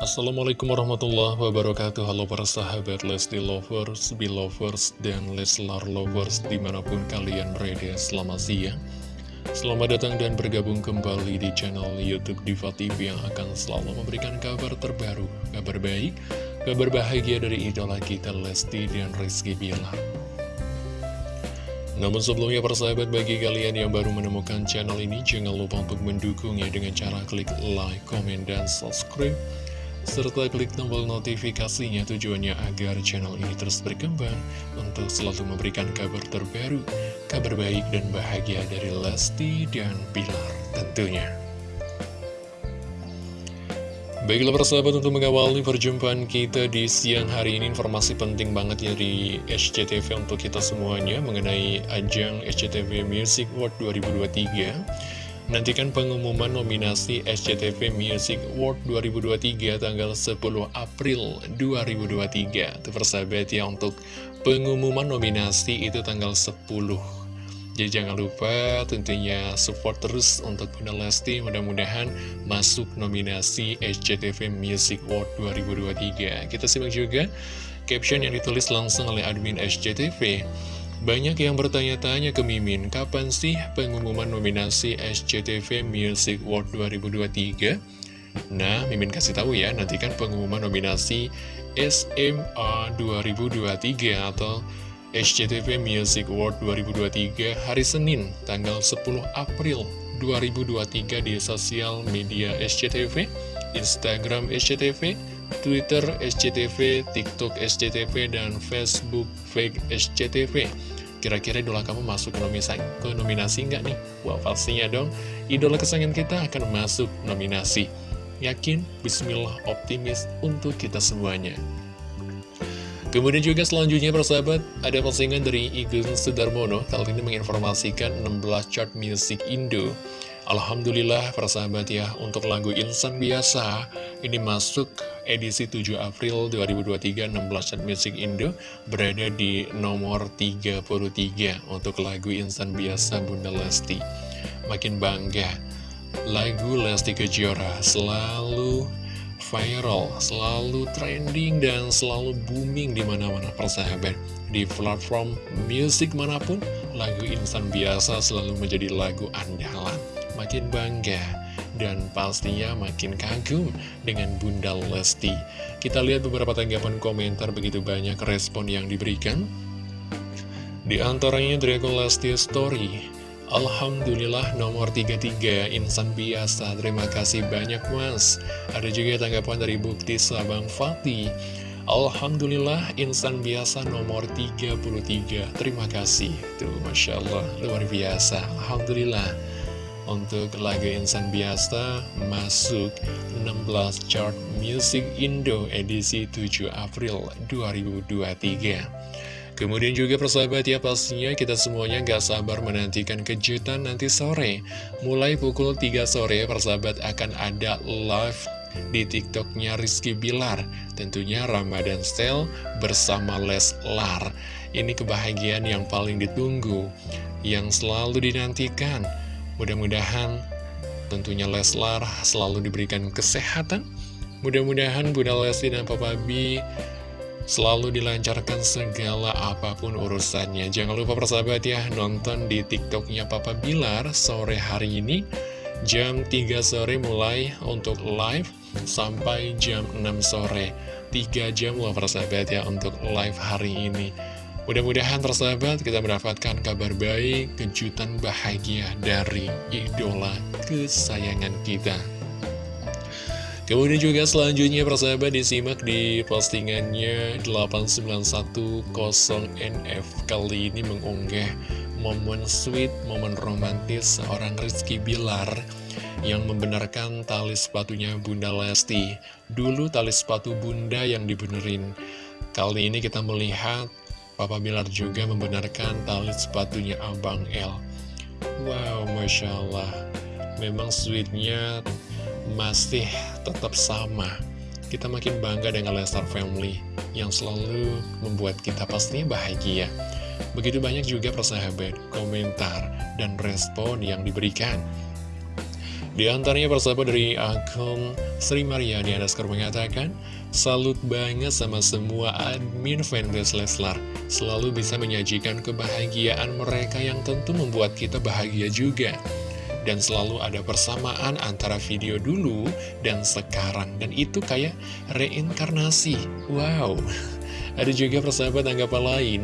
Assalamualaikum warahmatullahi wabarakatuh. Halo para sahabat Lesti Lovers, Belovers, dan Leslar Lovers di mana pun kalian berada. Selamat siang. Selamat datang dan bergabung kembali di channel Youtube Diva TV yang akan selalu memberikan kabar terbaru Kabar baik, kabar bahagia dari idola kita Lesti dan Rizky Bilar. Namun sebelumnya persahabat bagi kalian yang baru menemukan channel ini Jangan lupa untuk mendukungnya dengan cara klik like, comment, dan subscribe serta klik tombol notifikasinya tujuannya agar channel ini terus berkembang untuk selalu memberikan kabar terbaru, kabar baik dan bahagia dari Lesti dan Pilar tentunya. Baiklah persahabat untuk mengawali perjumpaan kita di siang hari ini informasi penting banget ya di SCTV untuk kita semuanya mengenai ajang SCTV Music World 2023 Nantikan pengumuman nominasi SCTV Music Award 2023 tanggal 10 April 2023 Itu persahabat ya untuk pengumuman nominasi itu tanggal 10 Jadi jangan lupa tentunya support terus untuk Bunda Lesti. Mudah-mudahan masuk nominasi SCTV Music Award 2023 Kita simak juga caption yang ditulis langsung oleh admin SCTV banyak yang bertanya-tanya ke Mimin, kapan sih pengumuman nominasi SCTV Music Award 2023? Nah, Mimin kasih tahu ya, nantikan pengumuman nominasi SMA 2023 atau SCTV Music Award 2023 hari Senin, tanggal 10 April 2023 di sosial media SCTV, Instagram SCTV, Twitter SCTV, TikTok SCTV, dan Facebook Fake SCTV. Kira-kira idola kamu masuk ke nominasi, ke nominasi nggak nih? Wah, pastinya dong. Idola kesayangan kita akan masuk nominasi. Yakin? Bismillah optimis untuk kita semuanya. Kemudian juga selanjutnya persahabat, ada postingan dari Igun Sudarmono, kali ini menginformasikan 16 chart music Indo. Alhamdulillah persahabat ya, untuk lagu Insan Biasa, ini masuk edisi 7 April 2023 16 chart music Indo, berada di nomor 33 untuk lagu Insan Biasa Bunda Lesti. Makin bangga, lagu Lesti Kejora selalu viral, selalu trending, dan selalu booming di mana-mana persahabat. Di platform musik mana pun, lagu insan biasa selalu menjadi lagu andalan. Makin bangga, dan pastinya makin kagum dengan Bunda Lesti. Kita lihat beberapa tanggapan komentar begitu banyak respon yang diberikan. Di antaranya dari Lesti Story, Alhamdulillah nomor 33 insan biasa. Terima kasih banyak mas. Ada juga tanggapan dari Bukti Sabang Fatih Alhamdulillah insan biasa nomor 33 Terima kasih. Tuh Masya Allah luar biasa. Alhamdulillah Untuk lagu insan biasa masuk 16 chart music Indo edisi 7 April 2023 Kemudian juga persahabat ya pastinya kita semuanya gak sabar menantikan kejutan nanti sore. Mulai pukul 3 sore persahabat akan ada live di tiktoknya Rizky Bilar. Tentunya Ramadan Style bersama Leslar. Ini kebahagiaan yang paling ditunggu Yang selalu dinantikan Mudah-mudahan tentunya Leslar selalu diberikan kesehatan. Mudah-mudahan Bunda Lesti dan Papa B Selalu dilancarkan segala apa pun urusannya. Jangan lupa persahabat ya Nonton di tiktoknya Papa Bilar Sore hari ini. Jam 3 sore mulai untuk live Sampai jam 6 sore. 3 jam loh persahabat ya Untuk live hari ini Mudah-mudahan persahabat kita mendapatkan kabar baik Kejutan bahagia dari idola kesayangan kita. Kemudian juga selanjutnya persahabat disimak di postingannya 8910NF Kali ini mengunggah momen sweet, momen romantis seorang Rizky Bilar Yang membenarkan tali sepatunya Bunda Lesti. Dulu tali sepatu Bunda yang dibenerin. Kali ini kita melihat Papa Bilar juga membenarkan tali sepatunya Abang L. Wow, Masya Allah. Memang sweetnya masih tetap sama. Kita makin bangga dengan Lestar Family Yang selalu membuat kita pastinya bahagia. Begitu banyak juga persahabat, komentar, dan respon yang diberikan Di antaranya persahabat dari akun Sri Mariani Anaskar mengatakan, Salut banget sama semua admin fanbase Leslar, selalu bisa menyajikan kebahagiaan mereka yang tentu membuat kita bahagia juga. Dan selalu ada persamaan antara video dulu dan sekarang, dan itu kayak reinkarnasi. Wow, ada juga persahabat anggapan lain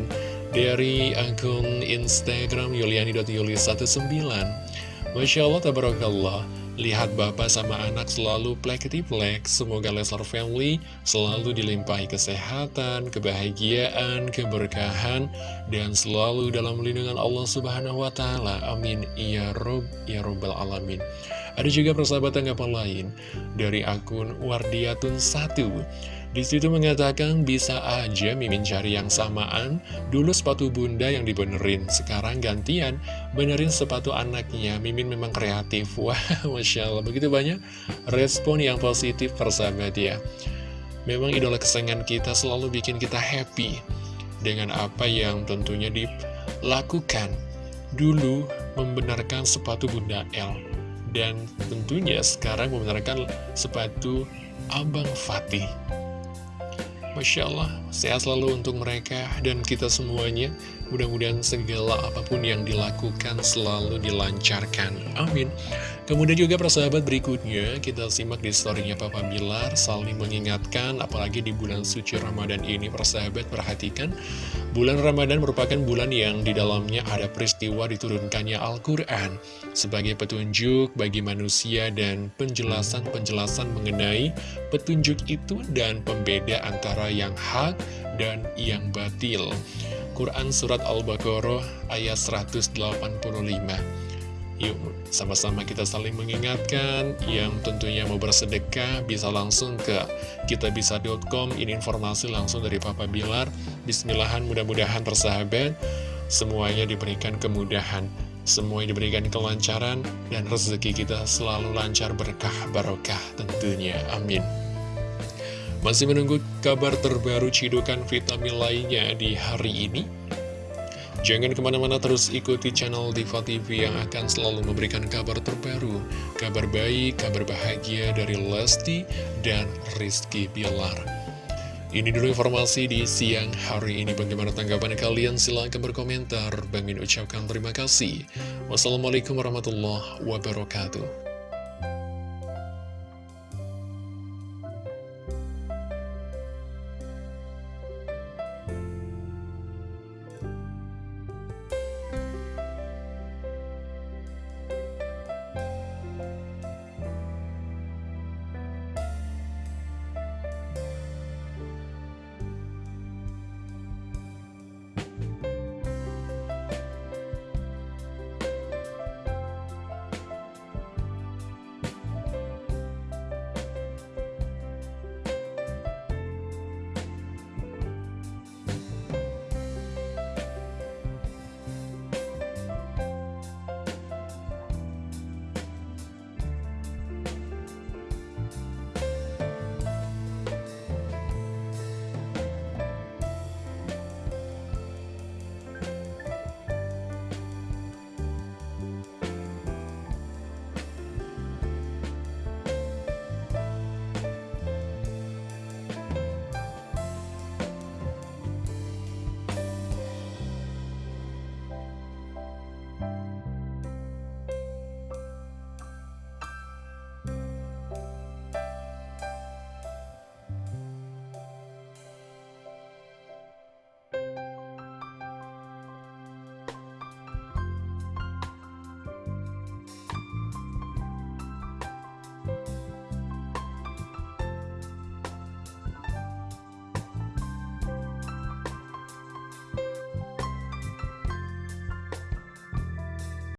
dari akun Instagram yuliani.yuli19 Masya Allah, tabarakallah. Lihat bapak sama anak selalu plek-plek Semoga Leslar Family selalu dilimpahi kesehatan, kebahagiaan, keberkahan Dan selalu dalam lindungan Allah Subhanahu Wa Taala. Amin. Ya Rob, Ya Robbal Alamin. Ada juga persahabatan tanggapan lain. Dari akun Wardiatun 1 di situ mengatakan bisa aja Mimin cari yang samaan, dulu sepatu bunda yang dibenerin, sekarang gantian, benerin sepatu anaknya, Mimin memang kreatif. Wah, Masya Allah, begitu banyak respon yang positif persahabat ya. Memang idola kesayangan kita selalu bikin kita happy dengan apa yang tentunya dilakukan. Dulu membenarkan sepatu bunda L, dan tentunya sekarang membenarkan sepatu Abang Fatih. Masya Allah, sehat selalu untuk mereka dan kita semuanya. Mudah-mudahan segala apa pun yang dilakukan selalu dilancarkan. Amin. Kemudian juga persahabat berikutnya, kita simak di storynya Papa Bilar, saling mengingatkan, apalagi di bulan suci Ramadan ini, persahabat perhatikan, bulan Ramadan merupakan bulan yang di dalamnya ada peristiwa diturunkannya Al-Quran, sebagai petunjuk bagi manusia dan penjelasan-penjelasan mengenai petunjuk itu dan pembeda antara yang hak dan yang batil. Quran Surat Al-Baqarah ayat 185 Yuk, sama-sama kita saling mengingatkan. Yang tentunya mau bersedekah bisa langsung ke kitabisa.com ini informasi langsung dari Papa Bilar. Bismillahan mudah-mudahan persahabat semuanya diberikan kemudahan. Semuanya diberikan kelancaran dan rezeki kita selalu lancar berkah barokah tentunya. Amin. Masih menunggu kabar terbaru cidukan vitamin lainnya di hari ini Jangan ke mana-mana terus ikuti channel Diva TV yang akan selalu memberikan kabar terbaru, kabar baik, kabar bahagia dari Lesti dan Rizky Bilar. Ini dulu informasi di siang hari ini. Bagaimana tanggapan kalian? Silahkan berkomentar. Bang Min ucapkan terima kasih. Wassalamualaikum warahmatullahi wabarakatuh.